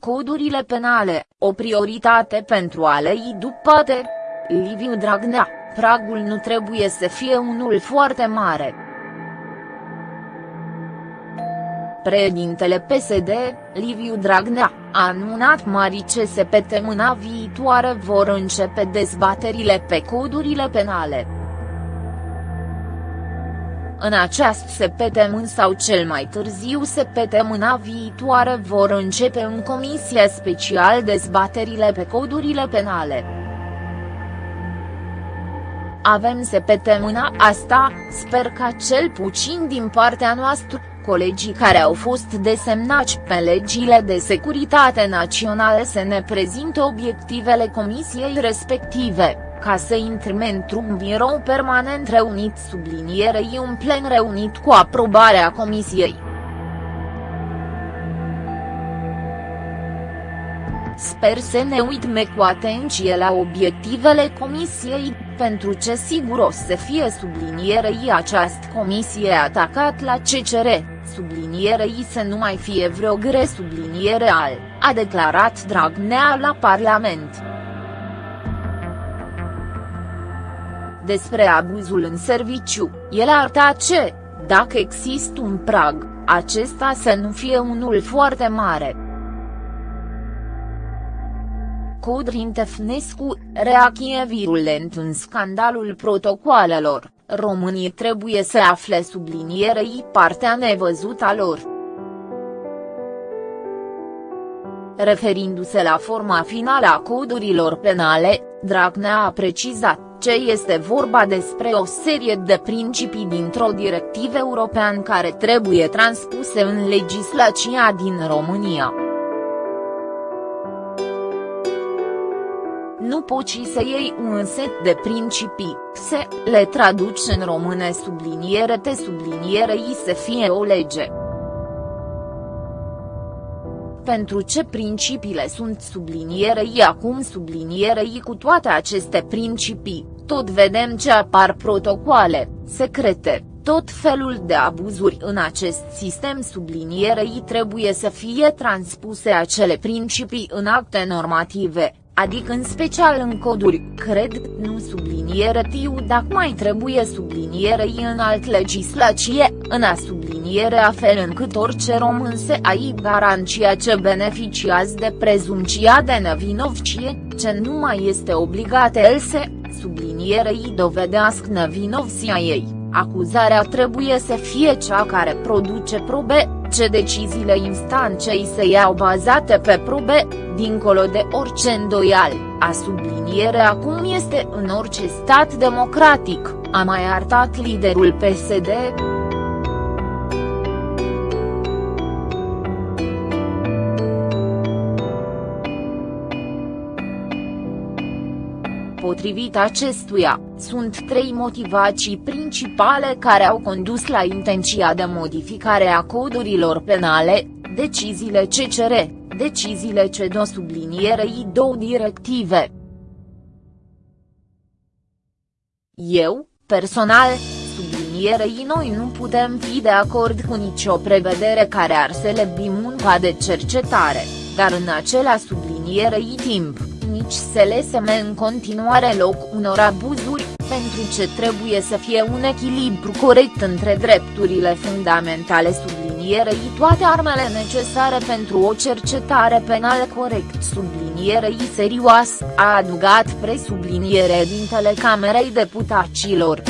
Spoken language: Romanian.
codurile penale, o prioritate pentru a le dupate. Liviu Dragnea, pragul nu trebuie să fie unul foarte mare. Președintele PSD, Liviu Dragnea, a anunțat mari ce săptămâna viitoare vor începe dezbaterile pe codurile penale. În această săptămână sau cel mai târziu săptămâna viitoare vor începe în comisie special dezbaterile pe codurile penale. Avem săptămâna asta, sper ca cel puțin din partea noastră, colegii care au fost desemnați pe legile de securitate naționale să ne prezinte obiectivele comisiei respective, ca să intrăm într-un birou permanent reunit sublinierei un plen reunit cu aprobarea comisiei. Sper să ne uităm cu atenție la obiectivele comisiei, pentru ce sigur o să fie sublinierei această comisie atacat la CCR, sublinierei să nu mai fie vreo gre subliniere al, a declarat Dragnea la Parlament. Despre abuzul în serviciu, el a arătat ce, dacă există un prag, acesta să nu fie unul foarte mare. Codrin Tefnescu, reacție virulent în scandalul protocoalelor, românii trebuie să afle sublinierei partea nevăzută a lor. Referindu-se la forma finală a codurilor penale, Dragnea a precizat ce este vorba despre o serie de principii dintr-o directivă european care trebuie transpuse în legislația din România. Nu poți să iei un set de principii, să le traduci în române subliniere te subliniere i să fie o lege. Pentru ce principiile sunt sublinierei acum sublinierei cu toate aceste principii, tot vedem ce apar protocoale, secrete, tot felul de abuzuri în acest sistem sublinierei trebuie să fie transpuse acele principii în acte normative, adică în special în coduri, cred, nu subliniere tiu dacă mai trebuie sublinierei în alt legislație, în a subliniere a fel încât orice român se ai garanția ce beneficiază de prezumția de nevinovcie, ce nu mai este obligat el să, sublinierei dovedească nevinovția ei. Acuzarea trebuie să fie cea care produce probe, ce deciziile instancei se iau bazate pe probe, dincolo de orice îndoial, a subliniere acum este în orice stat democratic, a mai arătat liderul PSD. Potrivit acestuia, sunt trei motivații principale care au condus la intenția de modificare a codurilor penale, deciziile CCR, deciziile CEDO sublinierei două directive. Eu, personal, sublinierei noi nu putem fi de acord cu nicio prevedere care ar să le munca de cercetare, dar în acela sublinierei timp nici să leseme în continuare loc unor abuzuri, pentru ce trebuie să fie un echilibru corect între drepturile fundamentale sublinierei toate armele necesare pentru o cercetare penală corect sublinierei serioasă, a adugat presubliniere dintele Camerei Deputaților.